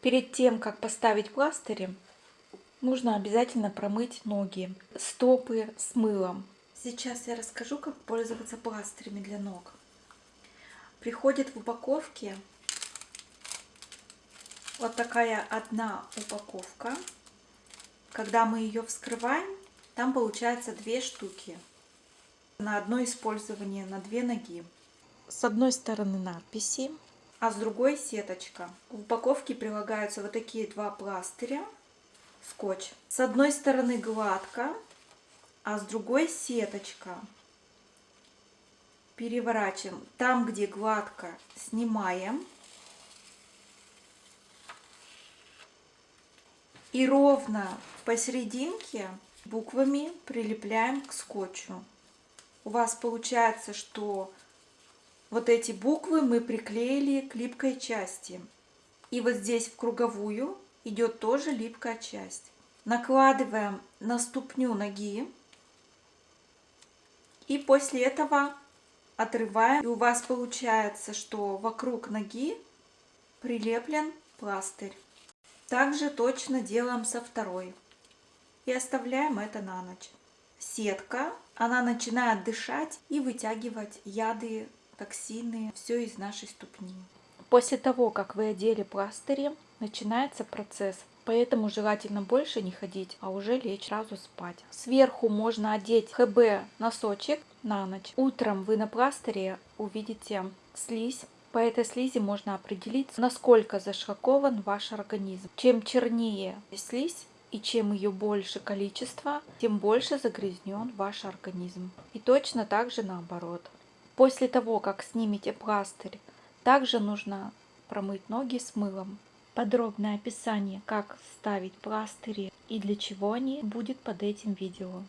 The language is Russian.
Перед тем, как поставить пластыри, нужно обязательно промыть ноги, стопы с мылом. Сейчас я расскажу, как пользоваться пластырями для ног. Приходит в упаковке вот такая одна упаковка. Когда мы ее вскрываем, там получается две штуки на одно использование, на две ноги. С одной стороны надписи, а с другой сеточка. В упаковке прилагаются вот такие два пластыря, скотч. С одной стороны гладко, а с другой сеточка. Переворачиваем. Там, где гладко, снимаем. И ровно посерединке буквами прилепляем к скотчу. У вас получается, что вот эти буквы мы приклеили к липкой части. И вот здесь в круговую идет тоже липкая часть. Накладываем на ступню ноги. И после этого отрываем. И у вас получается, что вокруг ноги прилеплен пластырь. Также точно делаем со второй. И оставляем это на ночь. Сетка, она начинает дышать и вытягивать яды токсины, все из нашей ступни. После того, как вы одели пластыри, начинается процесс. Поэтому желательно больше не ходить, а уже лечь сразу спать. Сверху можно одеть ХБ носочек на ночь. Утром вы на пластыре увидите слизь. По этой слизи можно определить, насколько зашракован ваш организм. Чем чернее слизь, и чем ее больше количество, тем больше загрязнен ваш организм. И точно так же наоборот. После того, как снимете пластырь, также нужно промыть ноги с мылом. Подробное описание, как ставить пластыри и для чего они, будет под этим видео.